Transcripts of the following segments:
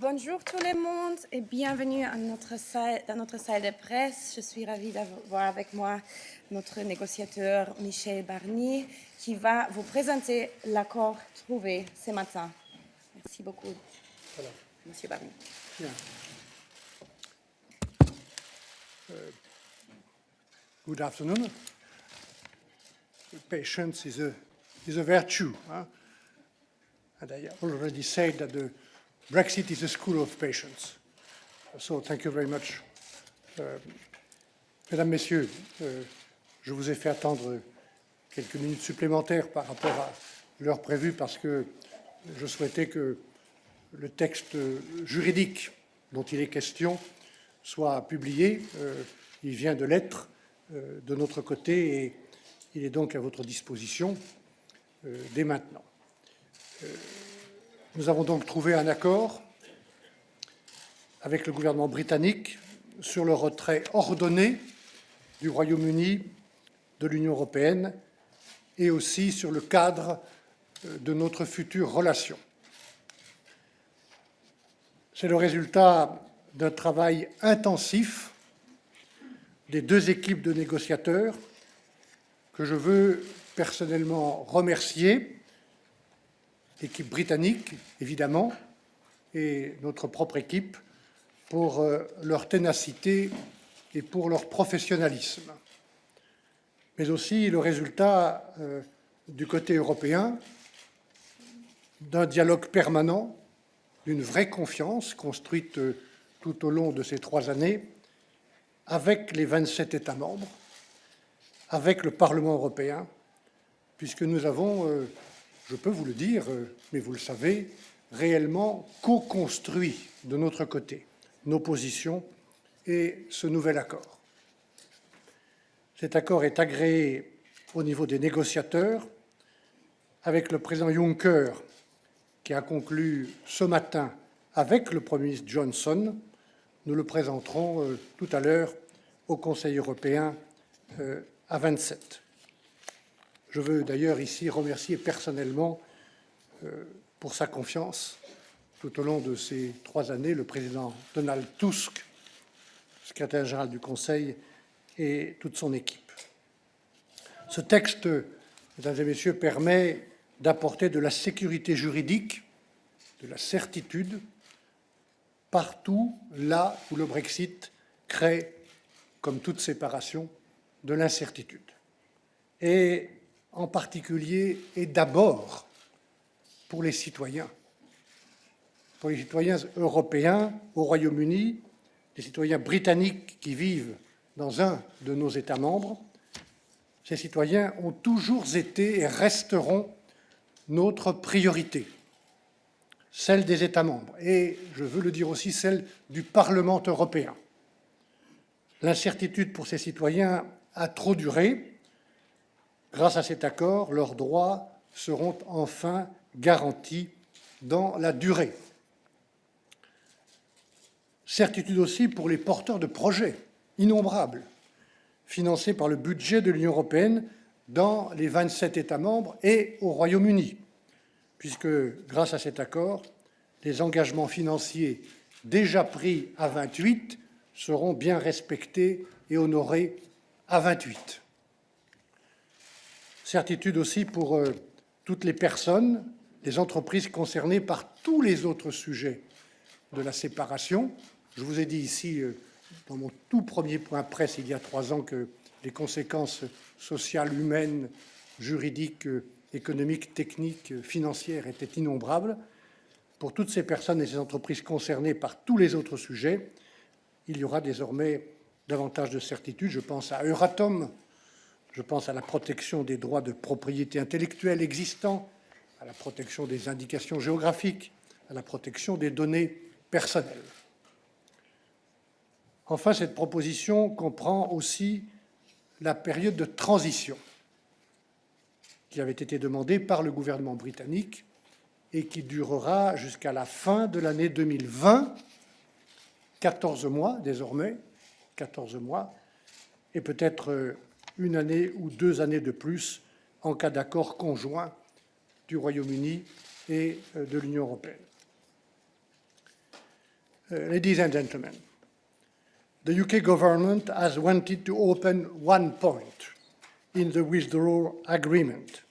bonjour tout le monde et bienvenue à notre salle, dans notre salle de presse. Je suis ravie d'avoir avec moi notre négociateur Michel Barnier qui va vous présenter l'accord trouvé ce matin. Merci beaucoup, voilà. Monsieur Barnier. Yeah. Uh, good afternoon. Patience is a, is a virtue. Huh? And I already said that the Brexit is a school of patience. So thank you very much. Uh, mesdames, Messieurs, uh, je vous ai fait attendre quelques minutes supplémentaires par rapport à l'heure prévue parce que je souhaitais que le texte juridique dont il est question soit publié. Euh, il vient de l'être euh, de notre côté et il est donc à votre disposition euh, dès maintenant. Nous avons donc trouvé un accord avec le gouvernement britannique sur le retrait ordonné du Royaume-Uni de l'Union européenne et aussi sur le cadre euh, de notre future relation. C'est le résultat d'un travail intensif des deux équipes de négociateurs que je veux personnellement remercier l'équipe britannique, évidemment, et notre propre équipe, pour euh, leur ténacité et pour leur professionnalisme, mais aussi le résultat euh, du côté européen d'un dialogue permanent, d'une vraie confiance construite euh, tout au long de ces trois années avec les 27 États membres, avec le Parlement européen, puisque nous avons je peux vous le dire, euh, mais vous le savez, réellement co-construit de notre côté nos positions et ce nouvel accord. Cet accord est agréé au niveau des négociateurs avec le président Juncker qui a conclu ce matin avec le Premier ministre Johnson. Nous le présenterons euh, tout à l'heure au Conseil européen euh, à 27. Je veux d'ailleurs ici remercier personnellement euh, pour sa confiance tout au long de ces trois années le président Donald Tusk, secrétaire général du Conseil, et toute son équipe. Ce texte, mesdames et messieurs, permet d'apporter de la sécurité juridique, de la certitude, partout là où le Brexit crée, comme toute séparation, de l'incertitude. Et en particulier et d'abord pour les citoyens, pour les citoyens européens au Royaume-Uni, les citoyens britanniques qui vivent dans un de nos États membres. Ces citoyens ont toujours été et resteront notre priorité, celle des États membres, et je veux le dire aussi, celle du Parlement européen. L'incertitude pour ces citoyens a trop duré, Grâce à cet accord, leurs droits seront enfin garantis dans la durée. Certitude aussi pour les porteurs de projets innombrables, financés par le budget de l'Union européenne dans les 27 États membres et au Royaume-Uni, puisque, grâce à cet accord, les engagements financiers déjà pris à 28 seront bien respectés et honorés à 28. Certitude aussi pour euh, toutes les personnes, les entreprises concernées par tous les autres sujets de la séparation. Je vous ai dit ici, euh, dans mon tout premier point presse il y a trois ans, que les conséquences sociales, humaines, juridiques, euh, économiques, techniques, financières étaient innombrables. Pour toutes ces personnes et ces entreprises concernées par tous les autres sujets, il y aura désormais davantage de certitude. Je pense à Euratom, je pense à la protection des droits de propriété intellectuelle existants, à la protection des indications géographiques, à la protection des données personnelles. Enfin, cette proposition comprend aussi la période de transition qui avait été demandée par le gouvernement britannique et qui durera jusqu'à la fin de l'année 2020, 14 mois désormais, 14 mois, et peut-être une année ou deux années de plus en cas d'accord conjoint du Royaume-Uni et euh, de l'Union européenne. Uh, ladies and gentlemen, the UK government has wanted to open one point in the withdrawal agreement,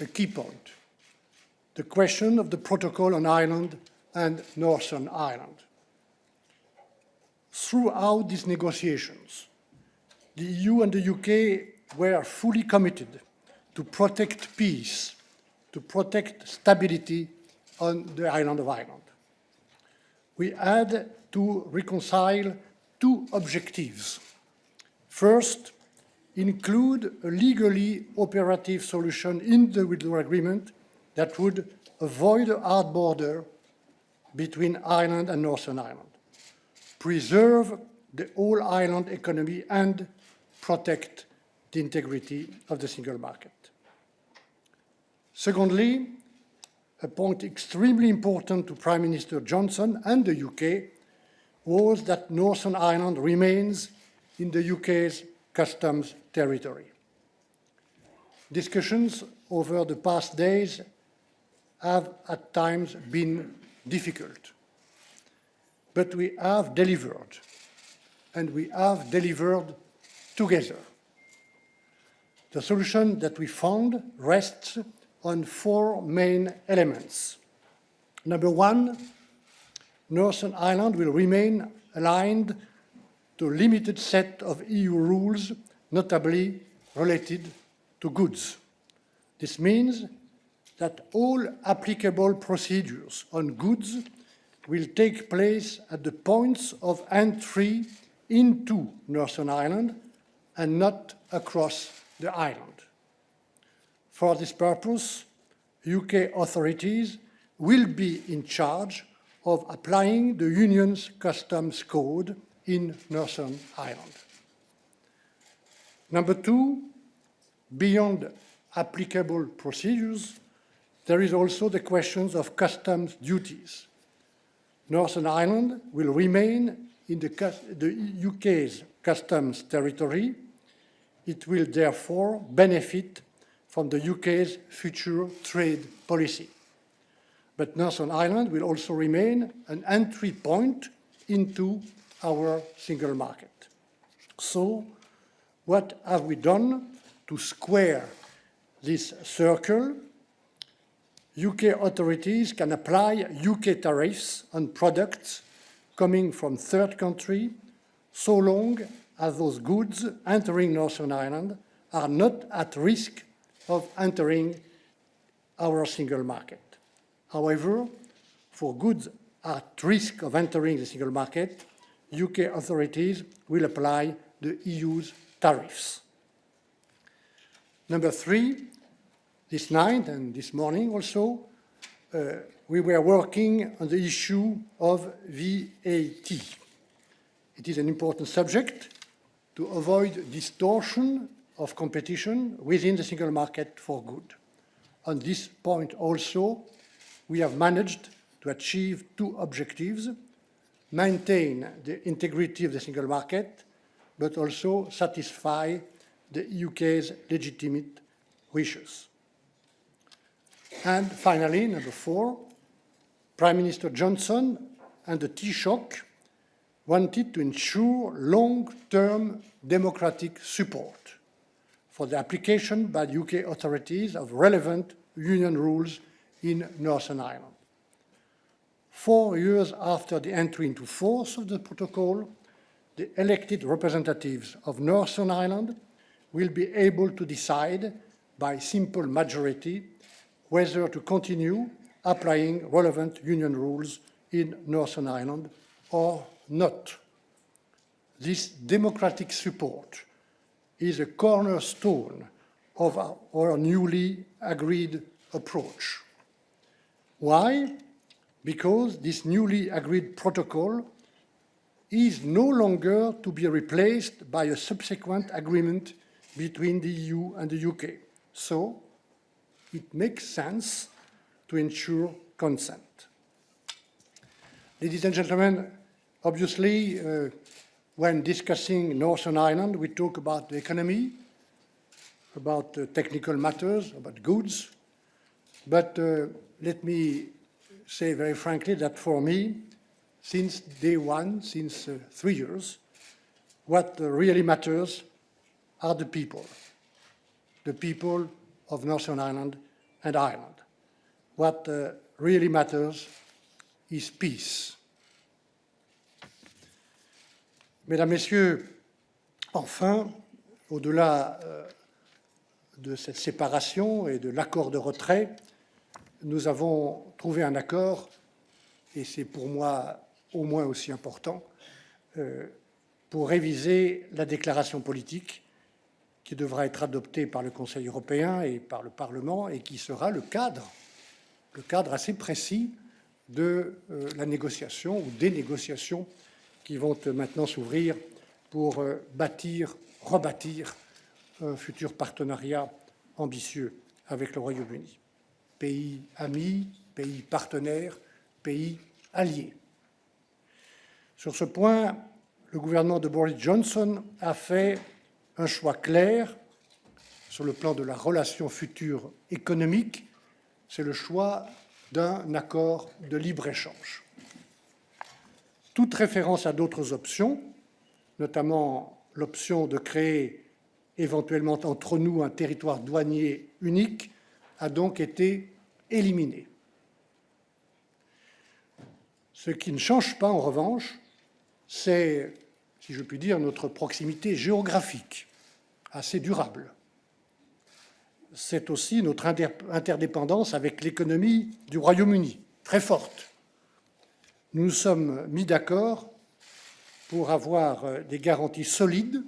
a key point, the question of the protocol on Ireland and Northern Ireland. Throughout these negotiations, the EU and the UK were fully committed to protect peace, to protect stability on the island of Ireland. We had to reconcile two objectives. First, include a legally operative solution in the withdrawal agreement that would avoid a hard border between Ireland and Northern Ireland, preserve the whole island economy and protect the integrity of the single market. Secondly, a point extremely important to Prime Minister Johnson and the UK was that Northern Ireland remains in the UK's customs territory. Discussions over the past days have at times been difficult, but we have delivered, and we have delivered together. The solution that we found rests on four main elements. Number one, Northern Ireland will remain aligned to a limited set of EU rules, notably related to goods. This means that all applicable procedures on goods will take place at the points of entry into Northern Ireland and not across the island. For this purpose, UK authorities will be in charge of applying the Union's customs code in Northern Ireland. Number two, beyond applicable procedures, there is also the questions of customs duties. Northern Ireland will remain in the, the UK's customs territory. It will therefore benefit from the UK's future trade policy. But Northern Ireland will also remain an entry point into our single market. So, what have we done to square this circle? UK authorities can apply UK tariffs on products coming from third country so long as those goods entering Northern Ireland are not at risk of entering our single market. However, for goods at risk of entering the single market, UK authorities will apply the EU's tariffs. Number three, this night and this morning also, uh, we were working on the issue of VAT. It is an important subject to avoid distortion of competition within the single market for good. On this point also, we have managed to achieve two objectives, maintain the integrity of the single market, but also satisfy the UK's legitimate wishes. And finally, number four, Prime Minister Johnson and the Taoiseach wanted to ensure long-term democratic support for the application by the UK authorities of relevant union rules in Northern Ireland. Four years after the entry into force of the protocol, the elected representatives of Northern Ireland will be able to decide by simple majority whether to continue applying relevant union rules in Northern Ireland or not. This democratic support is a cornerstone of our, our newly agreed approach. Why? Because this newly agreed protocol is no longer to be replaced by a subsequent agreement between the EU and the UK. So it makes sense to ensure consent. Ladies and gentlemen, obviously, uh, when discussing Northern Ireland, we talk about the economy, about uh, technical matters, about goods. But uh, let me say very frankly that for me, since day one, since uh, three years, what really matters are the people, the people of Northern Ireland and Ireland. What uh, really matters is peace. Mesdames, Messieurs, enfin, au-delà euh, de cette séparation et de l'accord de retrait, nous avons trouvé un accord, et c'est pour moi au moins aussi important, euh, pour réviser la déclaration politique qui devra être adoptée par le Conseil européen et par le Parlement et qui sera le cadre, le cadre assez précis de euh, la négociation ou des négociations qui vont maintenant s'ouvrir pour euh, bâtir, rebâtir un futur partenariat ambitieux avec le Royaume-Uni. Pays amis, pays partenaires, pays alliés. Sur ce point, le gouvernement de Boris Johnson a fait un choix clair sur le plan de la relation future économique, c'est le choix d'un accord de libre-échange. Toute référence à d'autres options, notamment l'option de créer éventuellement entre nous un territoire douanier unique, a donc été éliminée. Ce qui ne change pas, en revanche, c'est, si je puis dire, notre proximité géographique, assez durable. C'est aussi notre interdépendance avec l'économie du Royaume-Uni, très forte. Nous sommes mis d'accord pour avoir euh, des garanties solides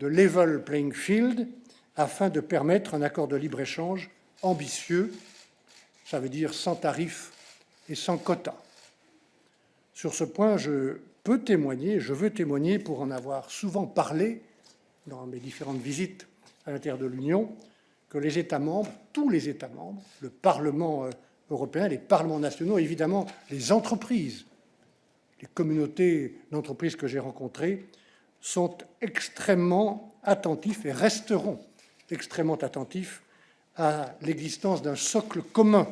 de level playing field afin de permettre un accord de libre-échange ambitieux, ça veut dire sans tarifs et sans quotas. Sur ce point, je peux témoigner, je veux témoigner pour en avoir souvent parlé dans mes différentes visites à l'intérieur de l'Union, que les États membres, tous les États membres, le Parlement euh, européen, les parlements nationaux, évidemment les entreprises, les communautés d'entreprises que j'ai rencontrées, sont extrêmement attentifs et resteront extrêmement attentifs à l'existence d'un socle commun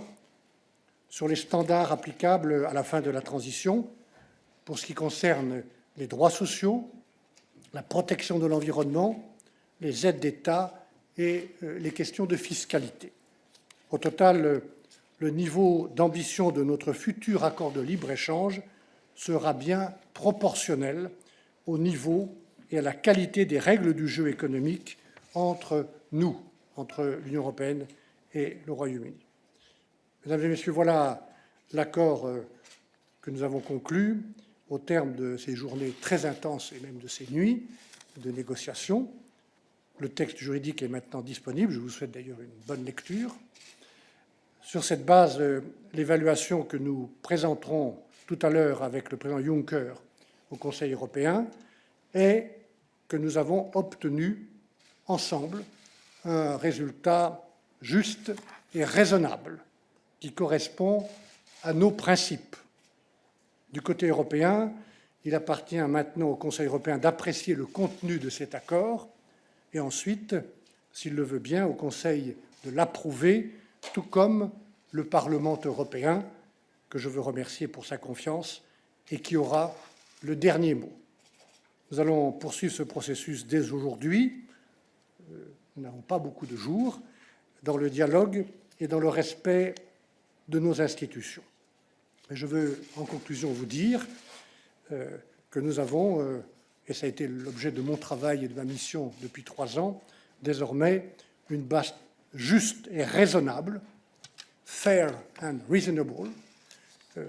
sur les standards applicables à la fin de la transition pour ce qui concerne les droits sociaux, la protection de l'environnement, les aides d'État et euh, les questions de fiscalité. Au total, le niveau d'ambition de notre futur accord de libre-échange sera bien proportionnel au niveau et à la qualité des règles du jeu économique entre nous, entre l'Union européenne et le Royaume-Uni. Mesdames et Messieurs, voilà l'accord euh, que nous avons conclu au terme de ces journées très intenses et même de ces nuits de négociations. Le texte juridique est maintenant disponible. Je vous souhaite d'ailleurs une bonne lecture. Sur cette base, euh, l'évaluation que nous présenterons tout à l'heure avec le président Juncker au Conseil européen est que nous avons obtenu ensemble un résultat juste et raisonnable qui correspond à nos principes. Du côté européen, il appartient maintenant au Conseil européen d'apprécier le contenu de cet accord et ensuite, s'il le veut bien, au Conseil de l'approuver, tout comme le Parlement européen, que je veux remercier pour sa confiance et qui aura le dernier mot. Nous allons poursuivre ce processus dès aujourd'hui. Euh, nous n'avons pas beaucoup de jours dans le dialogue et dans le respect de nos institutions. Mais je veux, en conclusion, vous dire euh, que nous avons, euh, et ça a été l'objet de mon travail et de ma mission depuis trois ans, désormais une base juste et raisonnable, fair and reasonable, euh,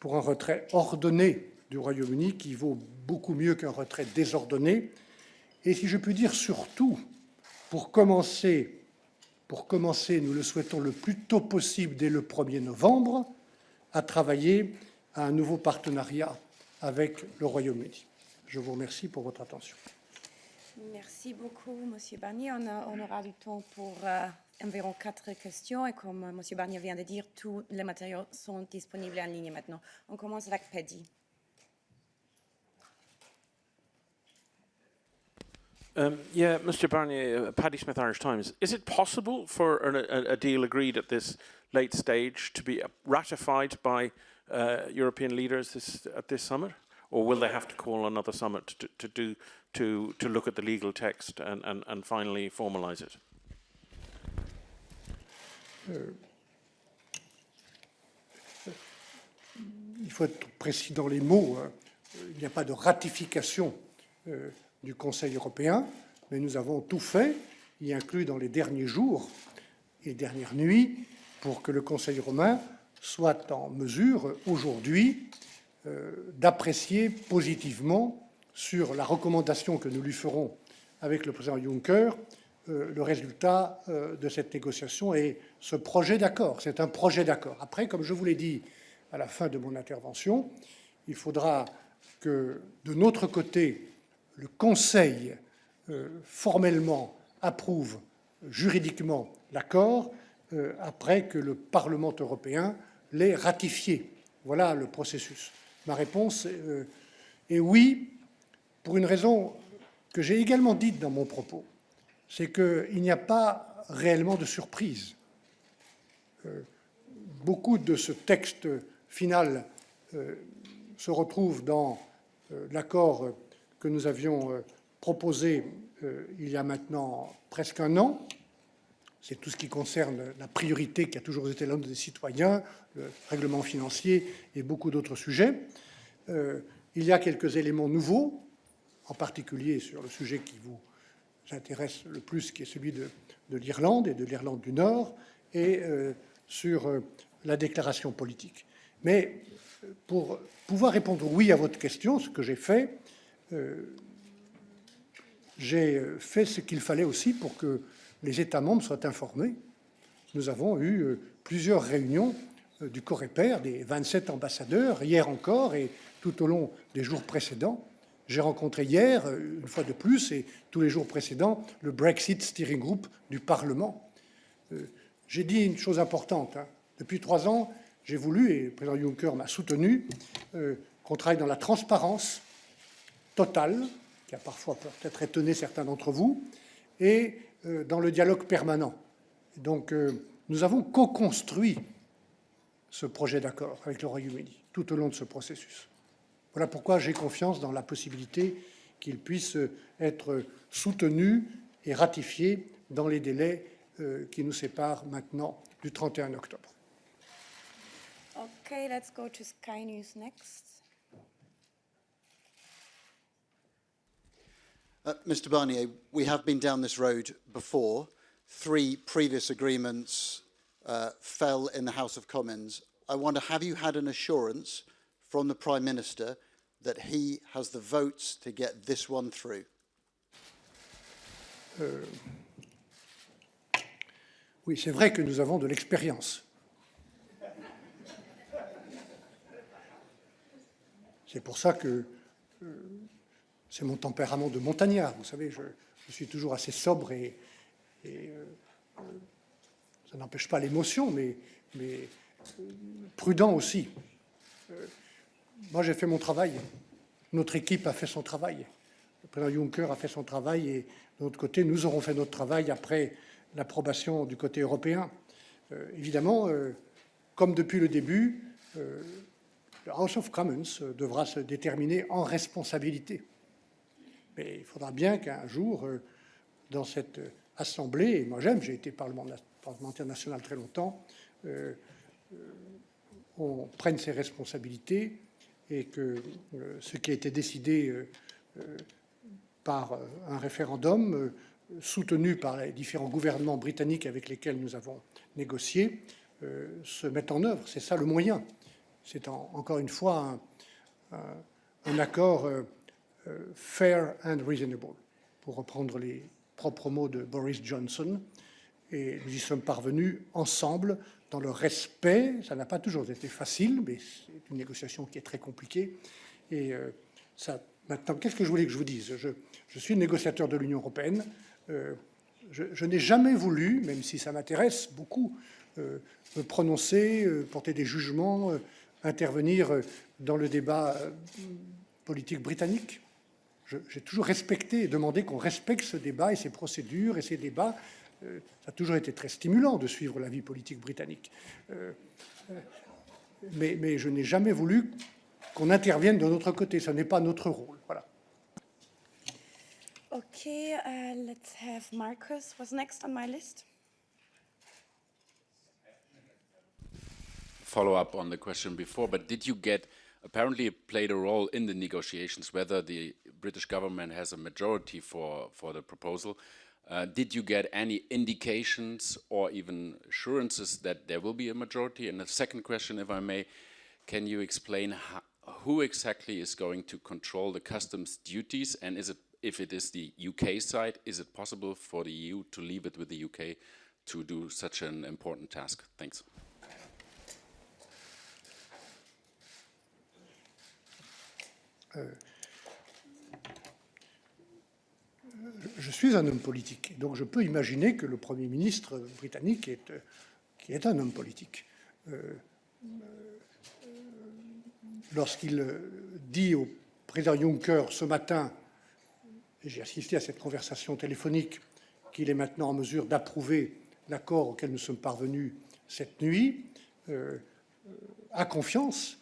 pour un retrait ordonné du Royaume-Uni qui vaut beaucoup mieux qu'un retrait désordonné, et si je puis dire surtout, pour commencer, pour commencer, nous le souhaitons le plus tôt possible dès le 1er novembre, à travailler à un nouveau partenariat avec le Royaume-Uni. Je vous remercie pour votre attention. Merci beaucoup, Monsieur Barnier. On, aura du temps pour euh, environ quatre questions et comme euh, Monsieur Barnier vient de dire, tous les matériaux sont disponibles en ligne maintenant. On commence avec Paddy. Um, yeah, Mr. Barnier, uh, Paddy Smith, Irish Times. Is it possible for a, a, deal agreed at this late stage to be ratified by uh, European leaders this, at this summit? Or will they have to call another summit to, to, do, to, look at the legal text and, finally formalise it? il faut être précis dans les mots. hein. Il n'y a pas de ratification euh, du Conseil européen, mais nous avons tout fait, y inclus dans les derniers jours et dernières nuits, pour que le Conseil romain soit en mesure aujourd'hui euh, d'apprécier positivement sur la recommandation que nous lui ferons avec le président Juncker euh, le résultat euh, de cette négociation et ce projet d'accord. C'est un projet d'accord. Après, comme je vous l'ai dit à la fin de mon intervention, il faudra que de notre côté, le Conseil euh, formellement approuve juridiquement l'accord après que le Parlement européen l'ait ratifié. Voilà le processus. Ma réponse est oui, pour une raison que j'ai également dite dans mon propos, c'est qu'il n'y a pas réellement de surprise. Euh, beaucoup de ce texte final euh, se retrouve dans euh, l'accord que nous avions proposé il y a maintenant presque un an. C'est tout ce qui concerne la priorité qui a toujours été l'homme des citoyens, le règlement financier et beaucoup d'autres sujets. Il y a quelques éléments nouveaux, en particulier sur le sujet qui vous intéresse le plus, qui est celui de, de l'Irlande et de l'Irlande du Nord, et euh, sur euh, la déclaration politique. Mais euh, pour pouvoir répondre oui à votre question, ce que j'ai fait, j'ai fait ce qu'il fallait aussi pour que les États membres soient informés. Nous avons eu plusieurs réunions du Coreper, des 27 ambassadeurs, hier encore et tout au long des jours précédents. J'ai rencontré hier, euh, une fois de plus, et tous les jours précédents, le Brexit Steering Group du Parlement. Euh, J'ai dit une chose importante. hein. Depuis trois ans, j'ai voulu, et le président Juncker m'a soutenu, euh, qu'on travaille dans la transparence totale, qui a parfois peut-être étonné certains d'entre vous, et dans le dialogue permanent. Donc, nous avons co-construit ce projet d'accord avec le Royaume-Uni tout au long de ce processus. Voilà pourquoi j'ai confiance dans la possibilité qu'il puisse être soutenu et ratifié dans les délais euh, qui nous séparent maintenant du 31 octobre. Okay, let's go to Sky News next. Uh, Mr Barnier, we have been down this road before. Three previous agreements uh, fell in the House of Commons. I wonder, have you had an assurance from the Prime Minister that he has the votes to get this one through? Oui, c'est vrai que nous avons de l'expérience. C'est pour ça que euh, c'est mon tempérament de montagnard. Vous savez, je, suis toujours assez sobre et, euh, euh, ça n'empêche pas l'émotion, mais, euh, prudent aussi. Moi, j'ai fait mon travail. Notre équipe a fait son travail. Le président Juncker a fait son travail et de notre côté, nous aurons fait notre travail après l'approbation du côté européen. Euh, évidemment, euh, comme depuis le début, euh, le House of Commons euh, devra se déterminer en responsabilité. Mais il faudra bien qu'un jour, dans cette Assemblée, et moi j'aime, j'ai été parlementaire national très longtemps, on prenne ses responsabilités et que euh, ce qui a été décidé euh, euh, par un référendum soutenu par les différents gouvernements britanniques avec lesquels nous avons négocié se mette en œuvre. C'est ça le moyen. C'est en- encore une fois un, un- accord fair and reasonable, pour reprendre les propres mots de Boris Johnson. Et nous y sommes parvenus ensemble dans le respect. Ça n'a pas toujours été facile, mais c'est une négociation qui est très compliquée. Et euh, ça, maintenant, qu'est-ce que je voulais que je vous dise? Je, suis négociateur de l'Union européenne. Euh, je, n'ai jamais voulu, même si ça m'intéresse beaucoup, euh, me prononcer, porter des jugements, intervenir dans le débat politique britannique. J'ai toujours respecté et demandé qu'on respecte ce débat et ces procédures et ces débats. Euh, ça a toujours été très stimulant de suivre la vie politique britannique. Euh, euh, mais, mais je n'ai jamais voulu qu'on intervienne de notre côté. Ce n'est pas notre rôle. Voilà. Okay, uh, let's have Marcus was next on my list? follow up on the question before, but did you get, apparently it played a role in the negotiations, whether the British government has a majority for, for the proposal. Uh, did you get any indications or even assurances that there will be a majority? And the second question, if I may, can you explain how, who exactly is going to control the customs duties? And is it, if it is the UK side, is it possible for the EU to leave it with the UK to do such an important task? Thanks. Je suis un homme politique, donc je peux imaginer que le Premier ministre britannique est, qui est un homme politique. Euh, euh, lorsqu'il dit au président Juncker ce matin, j'ai assisté à cette conversation téléphonique, qu'il est maintenant en mesure d'approuver l'accord auquel nous sommes parvenus cette nuit, euh, a confiance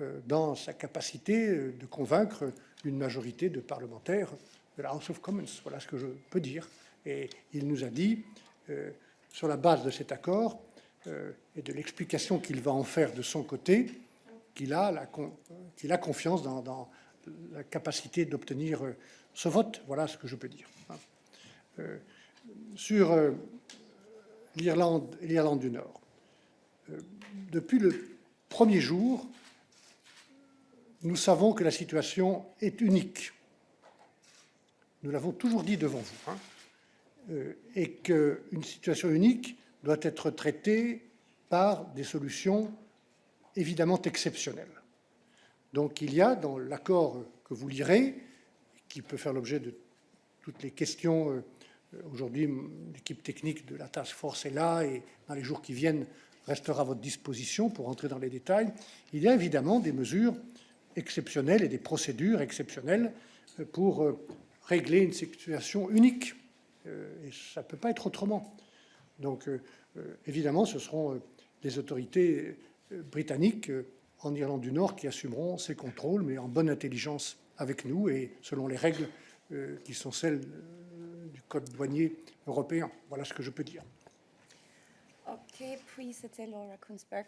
euh, dans sa capacité euh, de convaincre une majorité de parlementaires de la House of Commons. Voilà ce que je peux dire. Et il nous a dit, euh, sur la base de cet accord et de l'explication qu'il va en faire de son côté, qu'il a, confiance dans, dans la capacité d'obtenir ce vote. Voilà ce que je peux dire. sur l'Irlande et l'Irlande du Nord, depuis le premier jour, nous savons que la situation est unique. Nous l'avons toujours dit devant vous. Hein, euh, et qu'une situation unique doit être traitée par des solutions évidemment exceptionnelles. Donc il y a dans l'accord que vous lirez, qui peut faire l'objet de toutes les questions, euh, aujourd'hui l'équipe technique de la task force est là et dans les jours qui viennent restera à votre disposition pour entrer dans les détails, il y a évidemment des mesures exceptionnelles et des procédures exceptionnelles pour euh, régler une situation unique. Euh, et ça ne peut pas être autrement. Donc, évidemment, ce seront les autorités britanniques en Irlande du Nord qui assumeront ces contrôles, mais en bonne intelligence avec nous et selon les règles qui sont celles du Code douanier européen. Voilà ce que je peux dire. Ok, puis c'était Laura Kunzberg.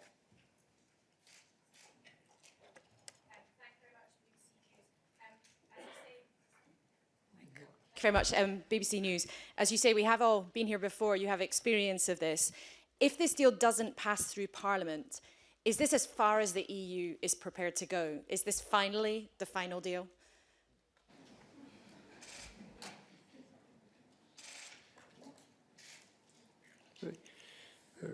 Very much, um, BBC News. As you say, we have all been here before, you have experience of this. If this deal doesn't pass through Parliament, is this as far as the EU is prepared to go? Is this finally the final deal? Euh,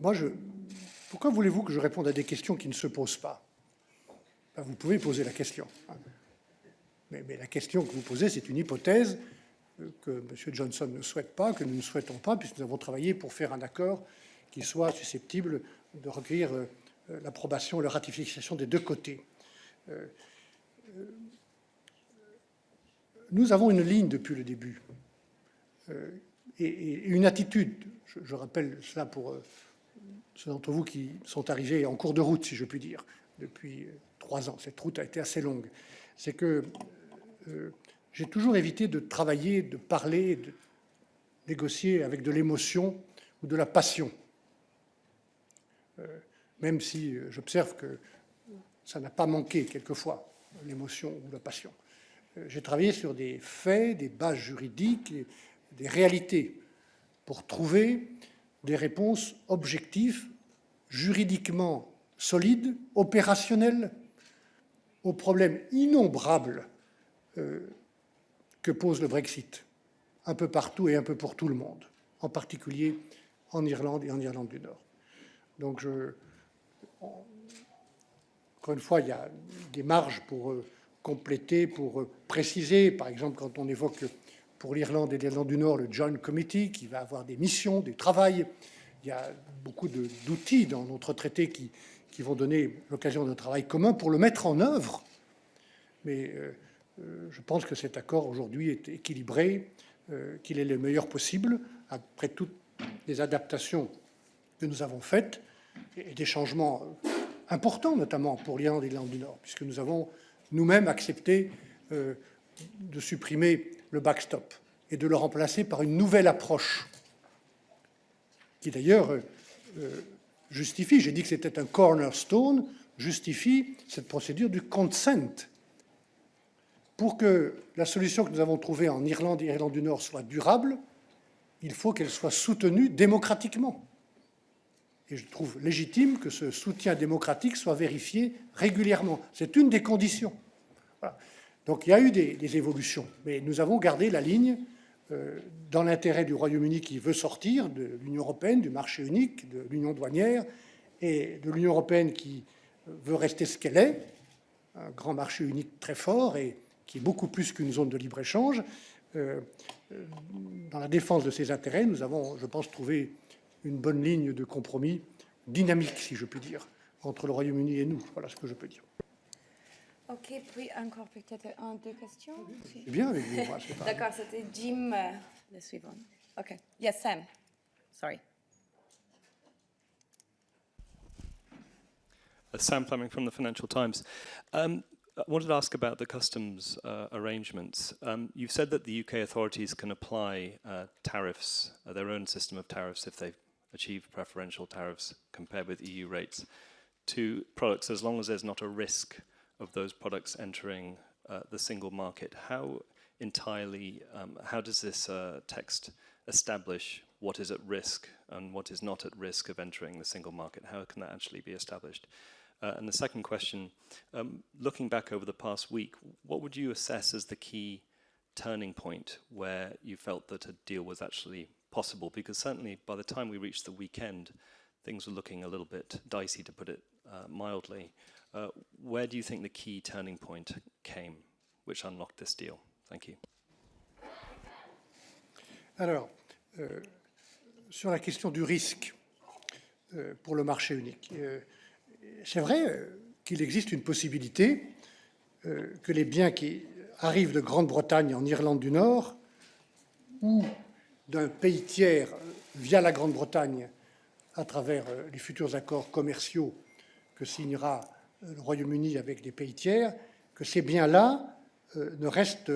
moi, je, pourquoi voulez-vous que je réponde à des questions qui ne se posent pas ben, Vous pouvez poser la question. Mais, la question que vous posez, c'est une hypothèse euh, que M. Johnson ne souhaite pas, que nous ne souhaitons pas, puisque nous avons travaillé pour faire un accord qui soit susceptible de recueillir euh, l'approbation, la ratification des deux côtés. Euh, nous avons une ligne depuis le début et, une attitude. Je, rappelle cela pour ceux d'entre vous qui sont arrivés en cours de route, si je puis dire, depuis trois ans. Cette route a été assez longue. C'est que euh, j'ai toujours évité de travailler, de parler, de négocier avec de l'émotion ou de la passion. Euh, même si euh, j'observe que ça n'a pas manqué quelquefois, l'émotion ou la passion. J'ai travaillé sur des faits, des bases juridiques, des réalités, pour trouver des réponses objectives, juridiquement solides, opérationnelles, aux problèmes innombrables que pose le Brexit, un peu partout et un peu pour tout le monde, en particulier en Irlande et en Irlande du Nord. Donc, je, encore une fois, il y a des marges pour euh, compléter, pour euh, préciser. Par exemple, quand on évoque pour l'Irlande et l'Irlande du Nord le Joint Committee, qui va avoir des missions, des travails, il y a beaucoup d'outils dans notre traité qui, vont donner l'occasion d'un travail commun pour le mettre en œuvre. Mais euh, je pense que cet accord aujourd'hui est équilibré, euh, qu'il est le meilleur possible, après toutes les adaptations que nous avons faites et des changements importants, notamment pour l'Irlande et l'Irlande du Nord, puisque nous avons nous-mêmes accepté euh, de supprimer le backstop et de le remplacer par une nouvelle approche, qui d'ailleurs euh, euh, justifie, j'ai dit que c'était un cornerstone, justifie cette procédure du consent. Pour que la solution que nous avons trouvée en Irlande et Irlande du Nord soit durable, il faut qu'elle soit soutenue démocratiquement. Et je trouve légitime que ce soutien démocratique soit vérifié régulièrement. C'est une des conditions. Donc il y a eu des, des, évolutions, mais nous avons gardé la ligne euh, dans l'intérêt du Royaume-Uni qui veut sortir de l'Union européenne, du marché unique, de l'Union douanière, et de l'Union européenne qui veut rester ce qu'elle est, un grand marché unique très fort et qui est beaucoup plus qu'une zone de libre-échange. Euh, dans la défense de ses intérêts, nous avons, je pense, trouvé une bonne ligne de compromis dynamique, si je puis dire, entre le Royaume-Uni et nous. Voilà ce que je peux dire. Ok, puis encore peut-être un, deux questions. C'est bien avec vous. D'accord, c'était Jim, euh, le suivant. Ok. Yes, Sam. Sorry. Sam Fleming from the Financial Times. Um, I wanted to ask about the customs uh, arrangements. Um, you've said that the UK authorities can apply uh, tariffs, uh, their own system of tariffs, if they achieve preferential tariffs compared with EU rates, to products as long as there's not a risk of those products entering uh, the single market. How entirely, um, how does this uh, text establish what is at risk and what is not at risk of entering the single market? How can that actually be established? Uh, and the second question, um, looking back over the past week, what would you assess as the key turning point where you felt that a deal was actually possible? Because certainly by the time we reached the weekend, things were looking a little bit dicey, to put it uh, mildly. Uh, where do you think the key turning point came, which unlocked this deal? Thank you. Alors, euh, sur la question du risque euh, pour le marché unique, euh, c'est vrai euh, qu'il existe une possibilité euh, que les biens qui arrivent de Grande-Bretagne en Irlande du Nord ou d'un pays tiers via la Grande-Bretagne à travers euh, les futurs accords commerciaux que signera le Royaume-Uni avec les pays tiers, que ces biens-là ne restent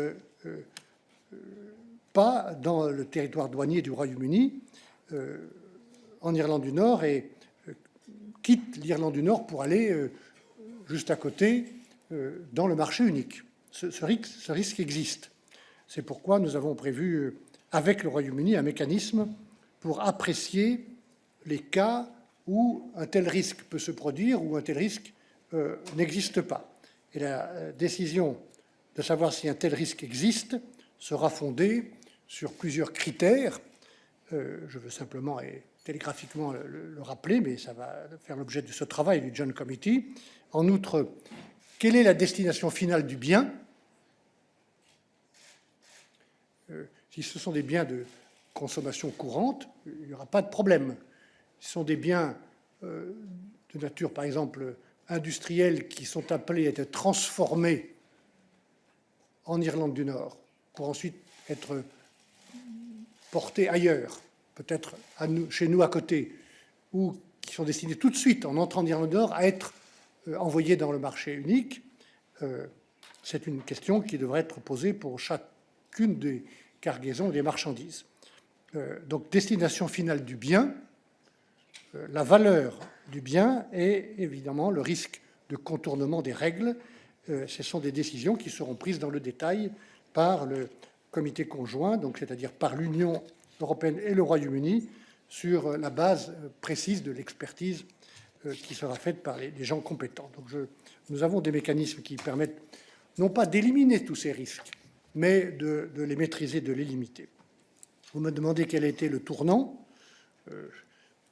pas dans le territoire douanier du Royaume-Uni, en Irlande du Nord, et quittent l'Irlande du Nord pour aller euh, juste à côté euh, dans le marché unique. Ce, risque, existe. C'est pourquoi nous avons prévu, euh, avec le Royaume-Uni, un mécanisme pour apprécier les cas où un tel risque peut se produire ou un tel risque n'existe pas. Et la décision de savoir si un tel risque existe sera fondée sur plusieurs critères. Je veux simplement télégraphiquement le, le- le rappeler, mais ça va faire l'objet de ce travail du John Committee. En outre, quelle est la destination finale du bien? Euh, Si ce sont des biens de consommation courante, il n'y aura pas de problème. Ce sont des biens euh, de nature, par exemple, industrielle, qui sont appelés à être transformés en Irlande du Nord, pour ensuite être portés ailleurs, peut-être chez nous à côté, ou qui sont destinés tout de suite, en entrant en Irlande Nord, à être euh, envoyés dans le marché unique, euh, c'est une question qui devrait être posée pour chacune des cargaisons des marchandises. Euh, donc, destination finale du bien, la valeur du bien et évidemment le risque de contournement des règles. Ce sont des décisions qui seront prises dans le détail par le comité conjoint, donc c'est-à-dire par l'Union européenne et le Royaume-Uni, sur euh, la base euh, précise de l'expertise euh, qui sera faite par les, gens compétents. Donc nous avons des mécanismes qui permettent non pas d'éliminer tous ces risques, mais de, les maîtriser, de les limiter. Vous me demandez quel a été le tournant.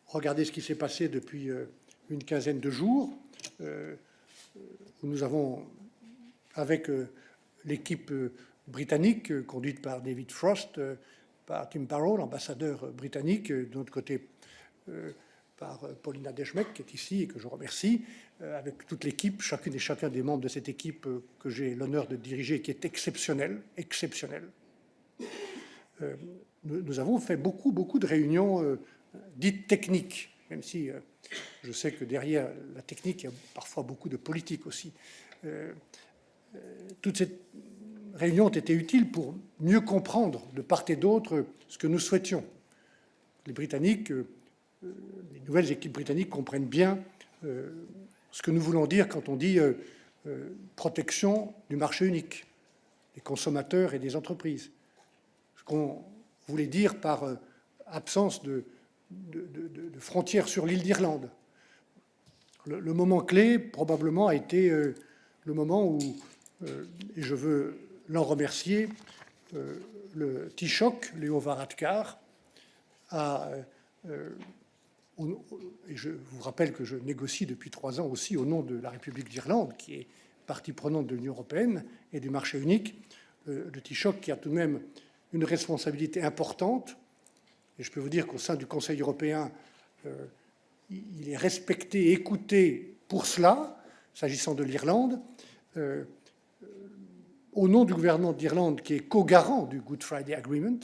Regardez ce qui s'est passé depuis une quinzaine de jours. Euh, nous avons, avec l'équipe britannique conduite par David Frost, par Tim Barrow, l'ambassadeur britannique, euh, de notre côté euh, par euh, Paulina Deschmeck, qui est ici et que je remercie, avec toute l'équipe, chacune et chacun des membres de cette équipe que j'ai l'honneur de diriger, qui est exceptionnelle, exceptionnelle. Nous, nous avons fait beaucoup, beaucoup de réunions dites techniques, même si je sais que derrière la technique, il y a parfois beaucoup de politique aussi. Toutes ces réunions ont été utiles pour mieux comprendre de part et d'autre ce que nous souhaitions. Les Britanniques, les nouvelles équipes britanniques comprennent bien ce que nous voulons dire quand on dit protection du marché unique, des consommateurs et des entreprises. Ce qu'on voulait dire par absence de, frontières sur l'île d'Irlande. Le, moment clé, probablement, a été euh, le moment où, euh, et je veux l'en remercier, euh, le Taoiseach, Léo Varadkar, a, et je vous rappelle que je négocie depuis trois ans aussi au nom de la République d'Irlande, qui est partie prenante de l'Union européenne et du marché unique, le Taoiseach qui a tout de même une responsabilité importante. Et je peux vous dire qu'au sein du Conseil européen, euh, il est respecté, écouté pour cela, s'agissant de l'Irlande, euh, au nom du gouvernement d'Irlande qui est co-garant du Good Friday Agreement,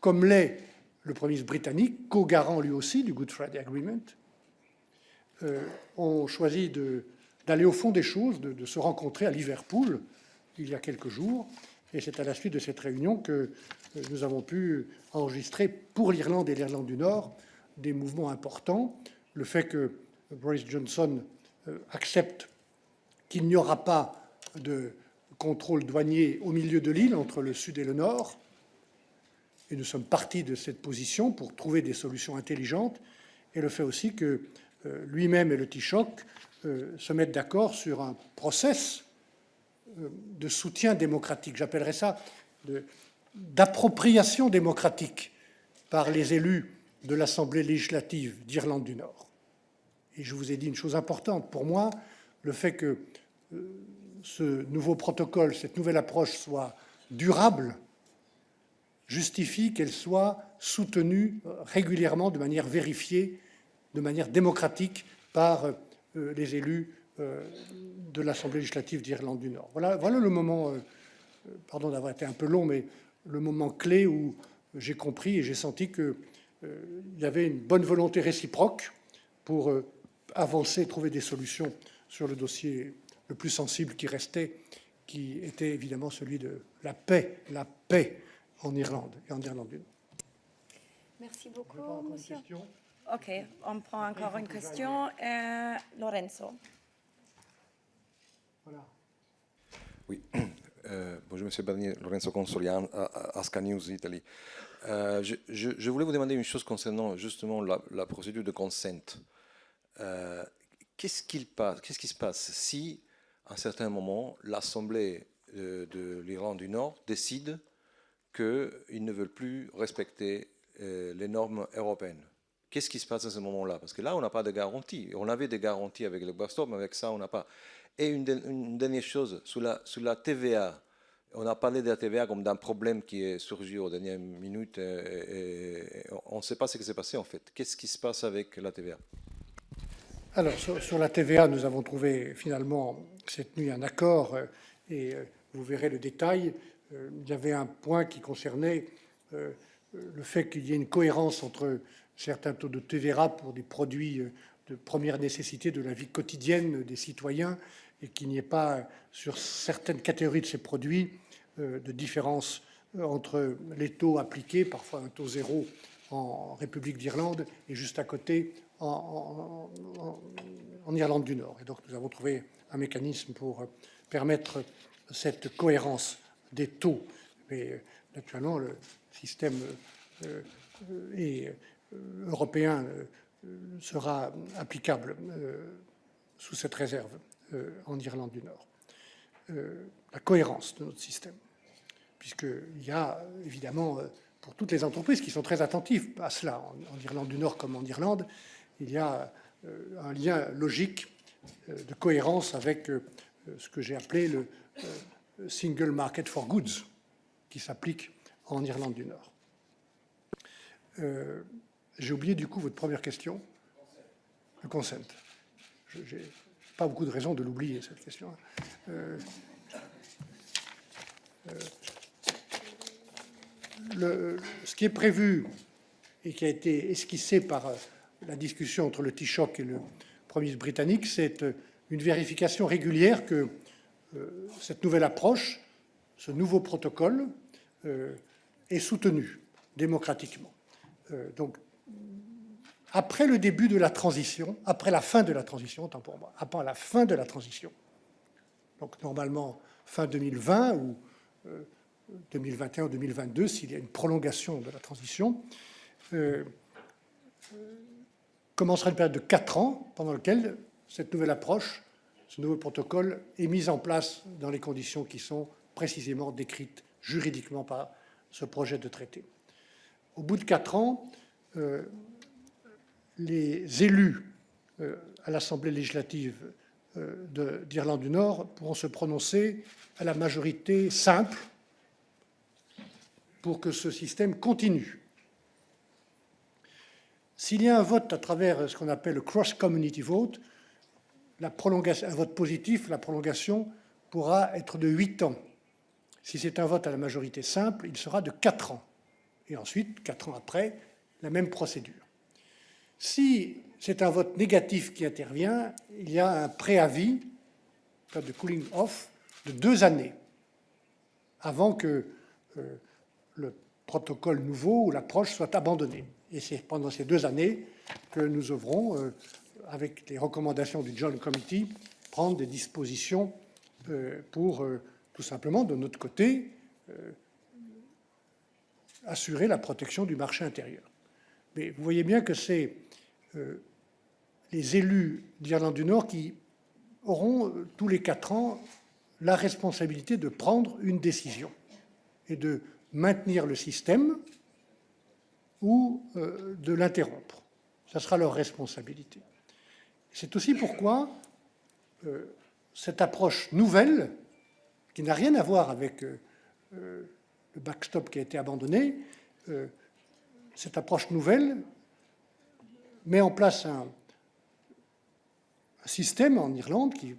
comme l'est le Premier ministre britannique, co-garant lui aussi du Good Friday Agreement, euh, ont choisi d'aller au fond des choses, de, se rencontrer à Liverpool il y a quelques jours. Et c'est à la suite de cette réunion que nous avons pu enregistrer pour l'Irlande et l'Irlande du Nord des mouvements importants. Le fait que Boris Johnson euh, accepte qu'il n'y aura pas de contrôle douanier au milieu de l'île entre le sud et le nord. Et nous sommes partis de cette position pour trouver des solutions intelligentes. Et le fait aussi que euh, lui-même et le Taoiseach euh, se mettent d'accord sur un process de soutien démocratique. J'appellerais ça d'appropriation démocratique par les élus de l'Assemblée législative d'Irlande du Nord. Et je vous ai dit une chose importante. Pour moi, le fait que euh, ce nouveau protocole, cette nouvelle approche soit durable, justifie qu'elle soit soutenue euh, régulièrement, de manière vérifiée, de manière démocratique par euh, les élus de l'Assemblée législative d'Irlande du Nord. Voilà, le moment, pardon d'avoir été un peu long, mais le moment clé où j'ai compris et j'ai senti qu'il euh, y avait une bonne volonté réciproque pour euh, avancer, trouver des solutions sur le dossier le plus sensible qui restait, qui était évidemment celui de la paix, la paix en Irlande et en Irlande du Nord. Merci beaucoup, monsieur. Ok, on prend encore une question. Euh, Lorenzo. Voilà. Oui, Euh, bonjour Monsieur Barnier, Lorenzo Consolian, Aska News Italy. Euh, je, voulais vous demander une chose concernant justement la, procédure de consent. Euh, qu'est-ce qu'il passe, qu'est-ce qui se passe si, à un certain moment, l'Assemblée de, l'Iran du Nord décide qu'ils ne veulent plus respecter les normes européennes Qu'est-ce qui se passe à ce moment-là? Parce que là, on n'a pas de garantie. On avait des garanties avec le backstop, mais avec ça, on n'a pas. Et une, dernière chose, sur la, la TVA, on a parlé de la TVA comme d'un problème qui est surgi aux dernières minutes et, on ne sait pas ce qui s'est passé en fait. Qu'est-ce qui se passe avec la TVA Alors sur, la TVA, nous avons trouvé finalement cette nuit un accord euh, et euh, vous verrez le détail. Euh, il y avait un point qui concernait le fait qu'il y ait une cohérence entre certains taux de TVA pour des produits de première nécessité de la vie quotidienne des citoyens et qu'il n'y ait pas sur certaines catégories de ces produits de différence entre les taux appliqués, parfois un taux zéro en République d'Irlande et juste à côté en, Irlande du Nord. Et donc nous avons trouvé un mécanisme pour euh, permettre cette cohérence des taux. Mais naturellement, le système européen sera applicable sous cette réserve. Euh, en Irlande du Nord. Euh, la cohérence de notre système, puisqu'il y a évidemment, euh, pour toutes les entreprises qui sont très attentives à cela, en, Irlande du Nord comme en Irlande, il y a un lien logique de cohérence avec ce que j'ai appelé le Single Market for Goods, qui s'applique en Irlande du Nord. j'ai oublié du coup votre première question. Le consent pas beaucoup de raisons de l'oublier, cette question. Ce qui est prévu et qui a été esquissé par euh, la discussion entre le Taoiseach et le Premier ministre britannique, c'est euh, une vérification régulière que euh, cette nouvelle approche, ce nouveau protocole, est soutenu démocratiquement. Donc, après le début de la transition, après la fin de la transition, autant pour moi, après la fin de la transition, donc normalement fin 2020 ou 2021 ou 2022, s'il y a une prolongation de la transition, euh, commencera une période de quatre ans pendant laquelle cette nouvelle approche, ce nouveau protocole est mis en place dans les conditions qui sont précisément décrites juridiquement par ce projet de traité. Au bout de quatre ans, euh, les élus euh, à l'Assemblée législative euh, d'Irlande du Nord pourront se prononcer à la majorité simple pour que ce système continue. S'il y a un vote à travers ce qu'on appelle le cross-community vote, un vote positif, la prolongation pourra être de 8 ans. Si c'est un vote à la majorité simple, il sera de 4 ans. Et ensuite, 4 ans après, la même procédure. Si c'est un vote négatif qui intervient, il y a un préavis, de cooling off, de deux années avant que euh, le protocole nouveau ou l'approche soit abandonné. Et c'est pendant ces deux années que nous œuvrons, euh, avec les recommandations du John Committee, prendre des dispositions euh, pour tout simplement, de notre côté, assurer la protection du marché intérieur. Mais vous voyez bien que c'est les élus d'Irlande du Nord qui auront euh, tous les quatre ans la responsabilité de prendre une décision et de maintenir le système ou euh, de l'interrompre. Ce sera leur responsabilité. C'est aussi pourquoi euh, cette approche nouvelle, qui n'a rien à voir avec le backstop qui a été abandonné, cette approche nouvelle met en place un, système en Irlande qui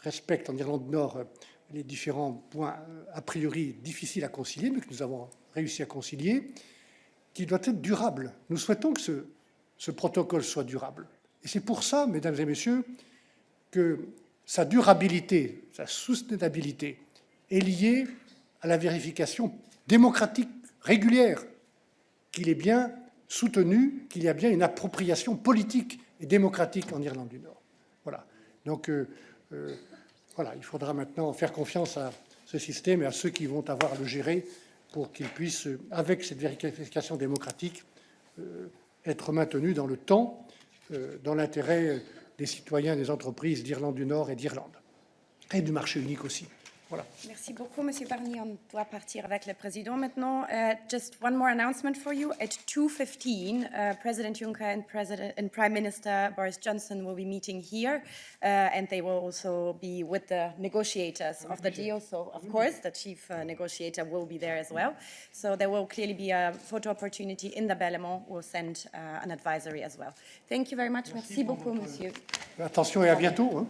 respecte en Irlande du Nord les différents points a priori difficiles à concilier, mais que nous avons réussi à concilier, qui doit être durable. Nous souhaitons que ce, ce protocole soit durable. Et c'est pour ça, mesdames et messieurs, que sa durabilité, sa soutenabilité est liée à la vérification démocratique régulière, qu'il est bien soutenu, qu'il y a bien une appropriation politique et démocratique en Irlande du Nord. Voilà. Donc, euh, euh, voilà, il faudra maintenant faire confiance à ce système et à ceux qui vont avoir à le gérer pour qu'il puisse, avec cette vérification démocratique, euh, être maintenu dans le temps, dans l'intérêt des citoyens des entreprises d'Irlande du Nord et d'Irlande, et du marché unique aussi. Voilà. Merci beaucoup, Monsieur Barnier. On doit partir avec le président maintenant. Uh, just one more announcement for you. At 2.15, uh, President Juncker and, President, and Prime Minister Boris Johnson will be meeting here, uh, and they will also be with the negotiators of the deal. So, of course, the chief uh, negotiator will be there as well. So there will clearly be a photo opportunity in the Bellemont. We'll send uh, an advisory as well. Thank you very much. Merci, Merci beaucoup, Monsieur. Attention et à bientôt. Hein.